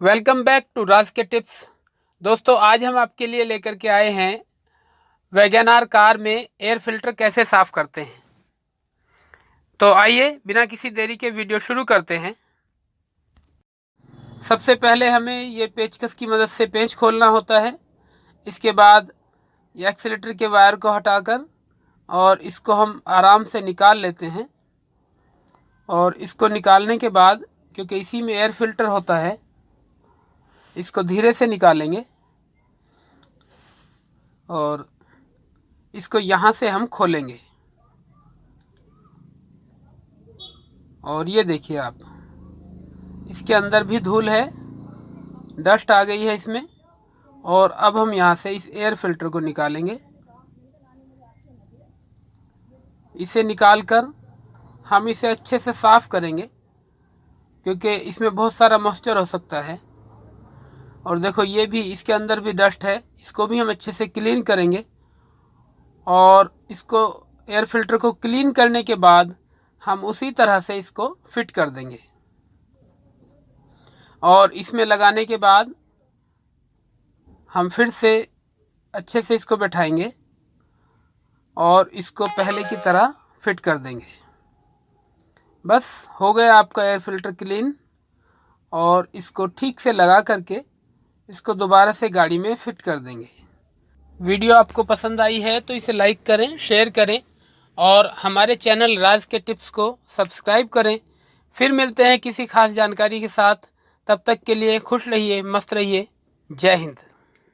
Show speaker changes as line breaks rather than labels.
Welcome back to राज के tips. दोस्तों, आज हम आपके लिए लेकर के आए हैं वैगनार कार में एयर फ़िल्टर कैसे साफ़ करते हैं। तो आइए, बिना किसी देरी के वीडियो शुरू करते हैं। सबसे पहले हमें ये पेचकस की मदद से पेंच खोलना होता है। इसके बाद एक्सीटर के वायर को हटाकर और इसको हम आराम से निकाल लेते हैं। और इसको निकालने के बाद, क्योंकि इसी में एयर फ़िल्टर होता है इसको धीरे से निकालेंगे और इसको यहाँ से हम खोलेंगे। और ये देखिए आप, इसके अंदर भी धूल है, डस्ट आ गई है इसमें, और अब हम यहाँ से इस एयर फ़िल्टर को निकालेंगे। इसे निकालकर हम इसे अच्छे से साफ़ करेंगे, क्योंकि इसमें बहुत सारा मॉइस्चर हो सकता है। और देखो, ये भी इसके अंदर भी डस्ट है। इसको भी हम अच्छे से क्लीन करेंगे। और इसको एयर फ़िल्टर को क्लीन करने के बाद हम उसी तरह से इसको फिट कर देंगे। और इसमें लगाने के बाद हम फिर से अच्छे से इसको बैठाएँगे और इसको पहले की तरह फिट कर देंगे। बस हो गया आपका एयर फ़िल्टर क्लीन और इसको ठीक से लगा करके इसको दोबारा से गाड़ी में फिट कर देंगे। वीडियो आपको पसंद आई है तो इसे लाइक करें, शेयर करें और हमारे चैनल राज के टिप्स को सब्सक्राइब करें। फिर मिलते हैं किसी खास जानकारी के साथ। तब तक के लिए खुश रहिए, मस्त रहिए। जय हिंद।